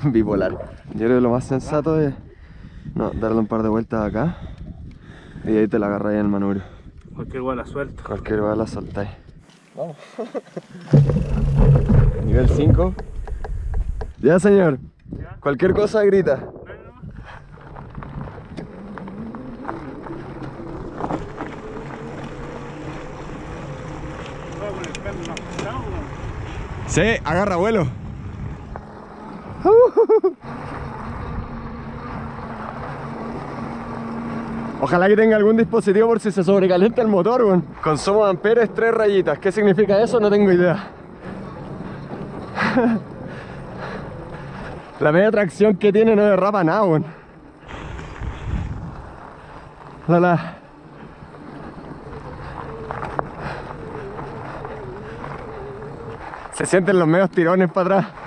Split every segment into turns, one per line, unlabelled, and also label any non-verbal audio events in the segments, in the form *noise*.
*laughs* bipolar. Yo creo que lo más sensato es no, darle un par de vueltas acá y ahí te la agarras en el manubrio.
Cualquier igual la suelto.
Cualquier bala la soltáis. Vamos. *laughs* Nivel 5. Ya, señor. Cualquier cosa grita. Sí, agarra vuelo. Ojalá que tenga algún dispositivo por si se sobrecalienta el motor, weón. Consumo de amperes, tres rayitas. ¿Qué significa eso? No tengo idea. *laughs* La media tracción que tiene no derrapa nada, weón. La, la. Se sienten los medios tirones para atrás.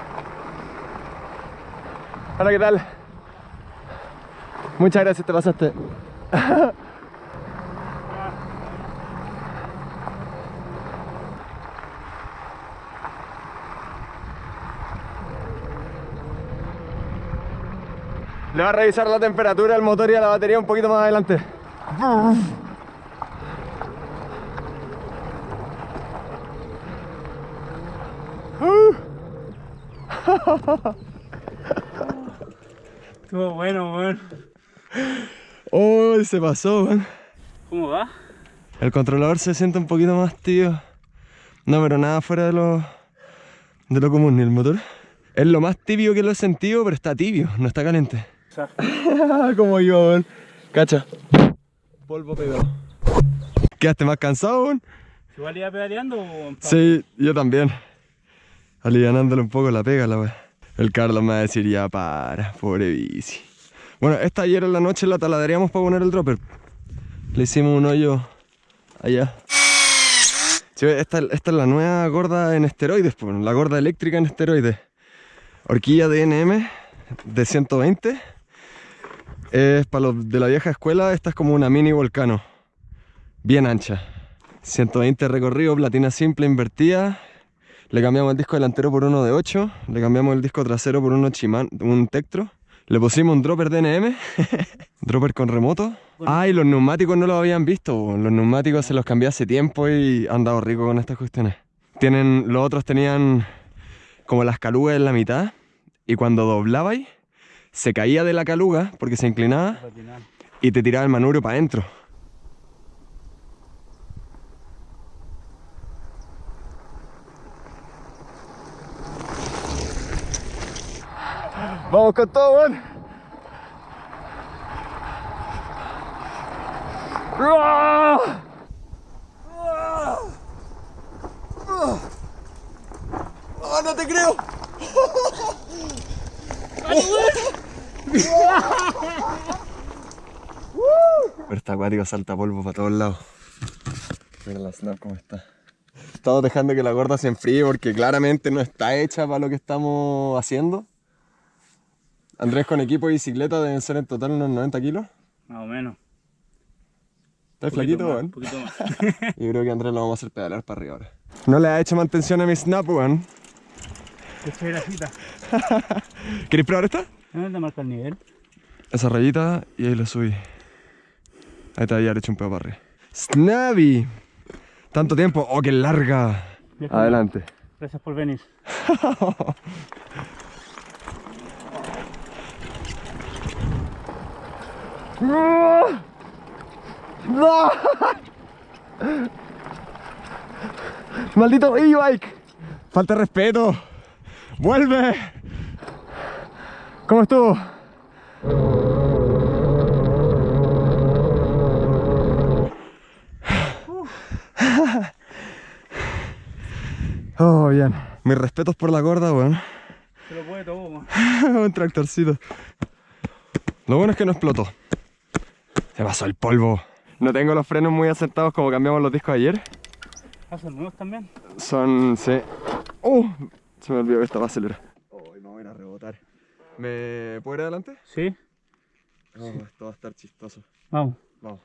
Hola, ¿qué tal? Muchas gracias, te pasaste. Le va a revisar la temperatura del motor y a la batería un poquito más adelante. *laughs* *laughs*
Estuvo bueno, weón.
Oh, se pasó, man.
¿Cómo va?
El controlador se siente un poquito más tío. No, pero nada fuera de lo, de lo común, ni el motor. Es lo más tibio que lo he sentido, pero está tibio, no está caliente. Como yo, man. Cacha. Polvo pegado. ¿Quedaste más cansado, man?
¿Igual iba pedaleando o...?
Sí, yo también. Alivianándole un poco la pega, la wea. El Carlos me va a decir, ya para, pobre bici. Bueno, esta ayer en la noche la taladeríamos para poner el dropper. Le hicimos un hoyo allá. Esta, esta es la nueva gorda en esteroides, la gorda eléctrica en esteroides. Horquilla DNM de 120. Es para los de la vieja escuela, esta es como una mini volcano. Bien ancha. 120 recorrido, platina simple invertida. Le cambiamos el disco delantero por uno de 8. Le cambiamos el disco trasero por uno Chiman, un Tektro. Le pusimos un dropper DNM, *laughs* dropper con remoto. Ah, y los neumáticos no los habían visto. Los neumáticos se los cambié hace tiempo y han dado rico con estas cuestiones. Tienen, los otros tenían como las calugas en la mitad y cuando doblabais se caía de la caluga porque se inclinaba y te tiraba el manubrio para adentro. Vamos con todo, weón. ¡Ah! ¡Oh, no te creo! *laughs* Pero está acuático, salta polvo para todos lados. Mira la snap cómo está. Estamos dejando que la gorda se enfríe porque claramente no está hecha para lo que estamos haciendo. Andrés con equipo y bicicleta deben ser en total unos 90 kilos.
Más o menos.
¿Estás flaquito, weón?
Un poquito más. *laughs*
Yo creo que Andrés lo vamos a hacer pedalar para arriba ahora. No le ha hecho mantención a mi snap, weón.
Esta es la cita. *laughs*
¿Queréis probar esta?
¿Dónde marca el nivel?
Esa rayita y ahí lo subí. Ahí te había hecho un pedo para arriba. ¡Snappy! Tanto tiempo. ¡Oh, qué larga! Adelante.
Gracias por venir. *laughs*
¡No! *laughs* ¡Maldito e-bike! ¡Falta respeto! ¡Vuelve! ¿Cómo estuvo? Oh, bien. Mis respetos por la gorda, weón.
Se lo puede todo, man. *laughs*
Un tractorcito. Lo bueno es que no explotó. Se pasó el polvo. No tengo los frenos muy acertados como cambiamos los discos ayer.
¿Hacen nuevos también?
Son, sí. ¡Uh! Se me olvidó que estaba acelerado. Oh, me voy a ir a rebotar. ¿Me puedo ir adelante?
Sí.
No, esto va a estar chistoso.
Vamos.
Vamos.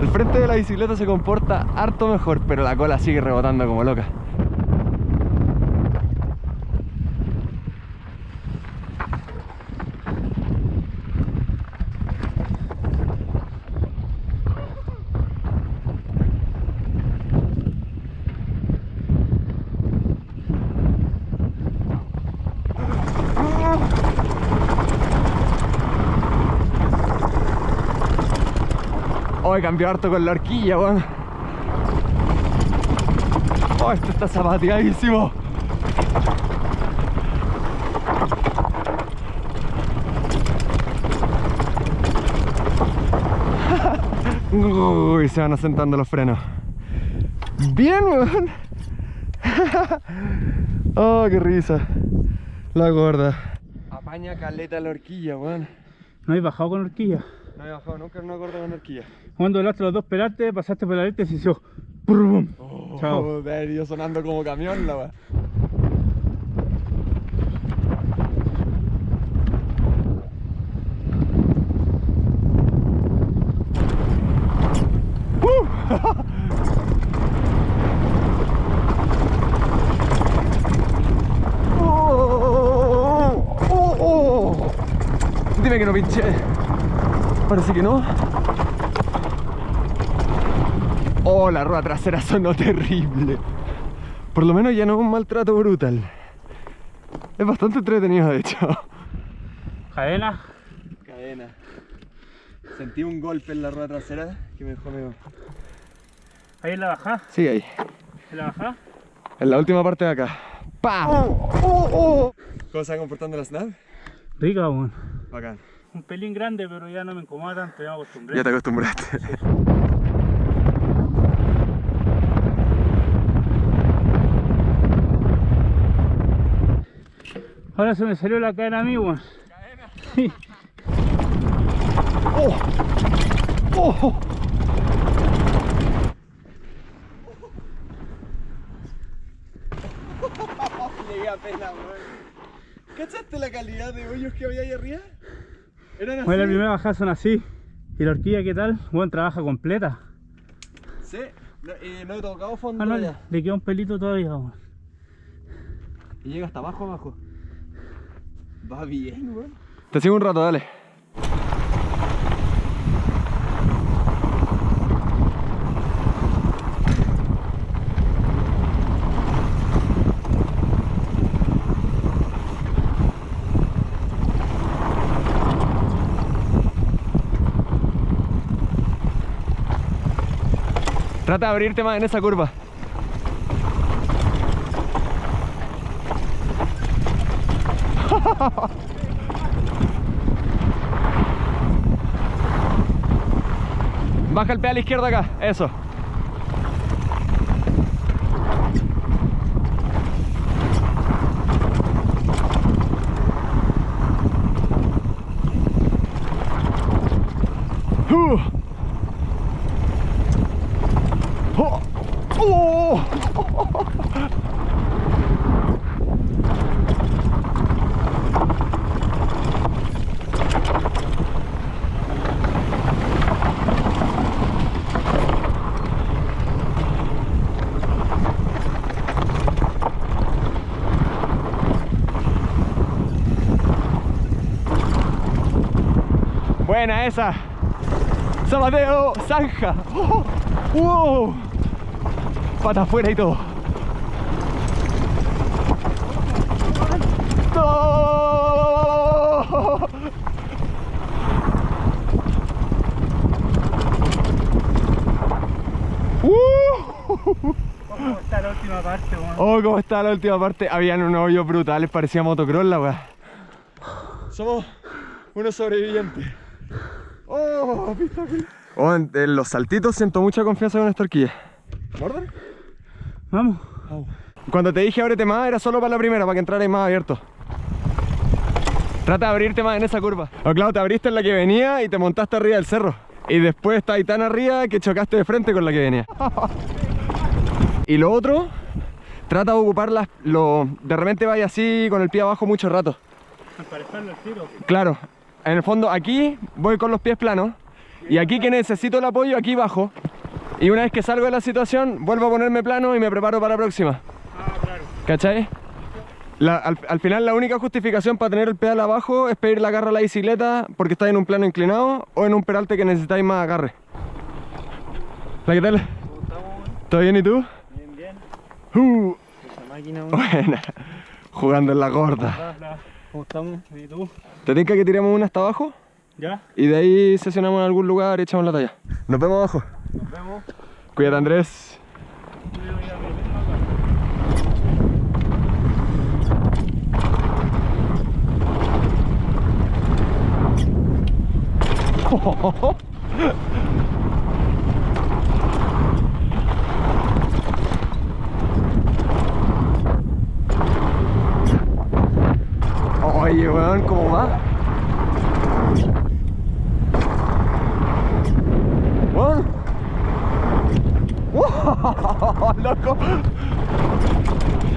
El frente de la bicicleta se comporta harto mejor, pero la cola sigue rebotando como loca. Hoy cambió harto con la horquilla, weón. Oh, esto está zapateadísimo. *laughs* Uy, se van asentando los frenos. Bien, weón. *laughs* Oh, qué risa. La gorda. Apaña caleta la horquilla, weón.
No hay bajado con horquilla.
No he bajado nunca en una gorda con horquilla.
Cuando doblaste los dos pelates, pasaste por la letra y se hizo.
Oh,
Chao.
de haber ido sonando como camión la weá. *laughs* Oh, oh, oh. Dime que no pinché. Parece que no. Oh, la rueda trasera sonó terrible. Por lo menos ya no es un maltrato brutal. Es bastante entretenido, de hecho.
Cadena.
Cadena. Sentí un golpe en la rueda trasera que me dejó medio...
Ahí en la bajada.
Sí, ahí.
En la bajada.
En la última parte de acá. ¡Pam! Oh, oh, oh. ¿Cómo se va comportando la snap?
Rica, weón.
Bacán.
Un pelín grande, pero ya no me incomoda tanto, ya me acostumbré.
Ya te acostumbraste.
Ahora se me salió la cadena a mí, weón. Sí.
¡Oh! ¡Oh! Llegué apenas, weón. ¿Cachaste la calidad de hoyos que había ahí arriba? Eran así.
Bueno, la primera bajada son así. ¿Y la horquilla qué tal? Bueno, trabaja completa.
Sí, no, y no he tocado fondo
Ah, no,
allá.
le queda un pelito todavía, weón.
Y llega hasta abajo, abajo. Va bien. Te sigo un rato, dale. Trata de abrirte más en esa curva. Baja el pedal izquierdo acá, eso. Uh. Oh. Oh. Buena esa. Sabateo, zanja. Oh. Pata afuera y todo.
¿Cómo está la última parte?
Oh, cómo está la última parte. Habían unos hoyos brutales, parecía motocross la weá. Somos unos sobrevivientes. Oh. Oh, en, en los saltitos siento mucha confianza con esta horquilla. ¿Morden?
Vamos.
Cuando te dije ábrete más, era solo para la primera, para que entrarais más abierto. Trata de abrirte más en esa curva. O claro, te abriste en la que venía y te montaste arriba del cerro. Y después está ahí tan arriba que chocaste de frente con la que venía. *laughs* y lo otro, trata de ocupar las, lo, de repente vaya así con el pie abajo mucho rato.
Emparejarlo al tiro.
Claro, en el fondo aquí voy con los pies planos y aquí que necesito el apoyo, aquí bajo. Y una vez que salgo de la situación, vuelvo a ponerme plano y me preparo para la próxima.
Ah, claro.
¿Cachai? La- al, al final la única justificación para tener el pedal abajo es pedir la agarre a la bicicleta porque estáis en un plano inclinado o en un peralte que necesitáis más agarre. Hola, ¿qué tal?
¿Cómo estamos?
¿Todo bien y tú?
Bien, bien.
Uh,
Esa máquina, *laughs*
buena. Jugando en la gorda.
¿Cómo estamos? ¿Y tú?
¿Te tinca que tiremos una hasta abajo?
¿Ya?
Y de ahí sesionamos en algún lugar y echamos la talla. Nos vemos abajo.
Nos vemos.
Cuídate Andrés. *laughs* weón, ¿cómo va? Weón. ¡Wow! *laughs* ¡Loco!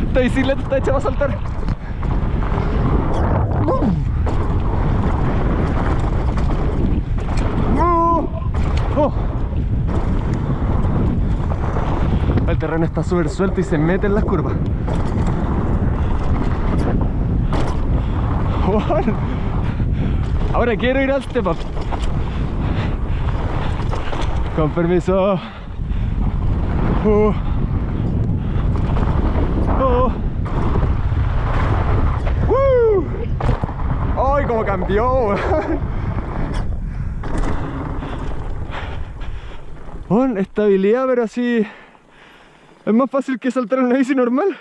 Esta bicicleta está hecha para saltar. ¡Oh! El terreno está súper suelto y se mete en las curvas. Ahora quiero ir al step up. Con permiso. Uh. Uh. ¡Ay, cómo cambió! Weón, estabilidad, pero así... Es más fácil que saltar en una bici normal.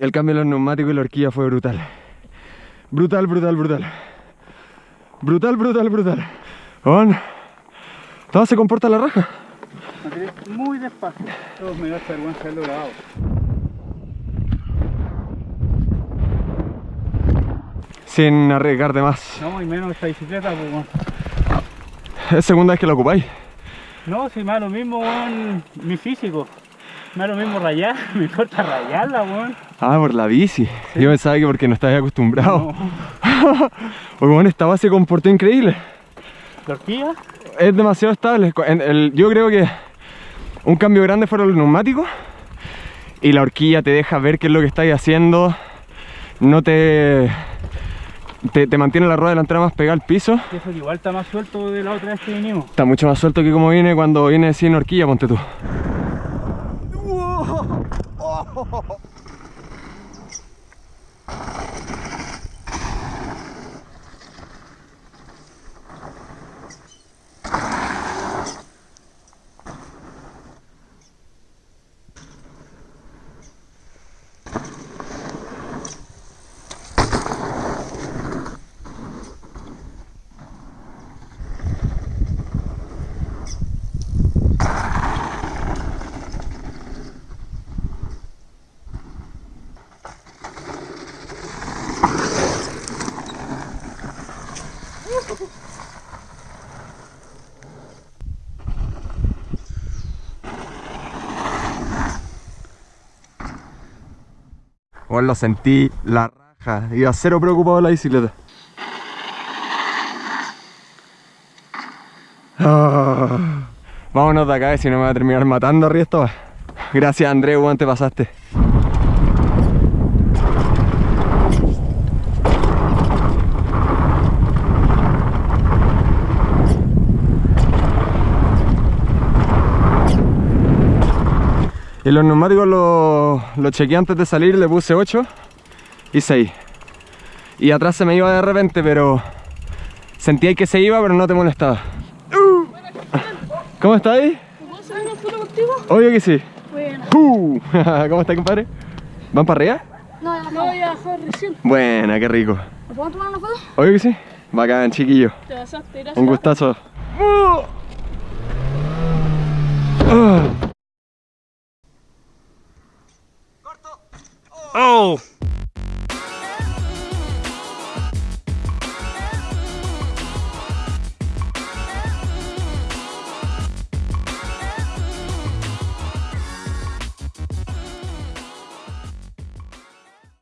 El cambio de los neumáticos y la horquilla fue brutal. Brutal, brutal, brutal. Brutal, brutal, brutal. Todo se comporta la raja.
Muy despacio. Todos me da vergüenza grabado.
Sin arriesgar más.
No, y menos esta bicicleta, pues.
Es segunda vez que la ocupáis.
No, si me da lo mismo, weón, mi físico. Me da lo mismo rayar, *laughs* me importa rayarla, weón.
Ah, por la bici. Yo pensaba que porque no estabas acostumbrado.
No. *laughs*
Porque bueno, esta base se comportó increíble.
¿La horquilla?
Es demasiado estable. En el- yo creo que un cambio grande fueron los neumáticos. Y la horquilla te deja ver qué es lo que estáis haciendo. No te, te, te mantiene la rueda delantera más pegada al piso.
Y eso que igual está más suelto de la otra vez que vinimos.
Está mucho más suelto que como viene cuando viene sin horquilla, ponte tú. Bueno, lo sentí la raja. Iba cero preocupado la bicicleta. Ah, vámonos de acá, si no me va a terminar matando arriba esto. Gracias Andrés, te pasaste. Y los neumáticos los los chequeé antes de salir, le puse 8 y 6. Y atrás se me iba de repente, pero sentía que se iba, pero no te molestaba. Uh. ¿Cómo estás ahí?
¿Puedo hacer una foto contigo?
Obvio que sí.
Bueno.
Uh. *laughs* ¿Cómo estás, compadre? ¿Van para arriba?
No, ya no voy a bajar recién.
Buena, qué rico.
¿Me puedo tomar una foto?
Obvio que sí. Bacán, chiquillo.
Te pasaste, gracias.
Un gustazo. Uh.
¡Oh!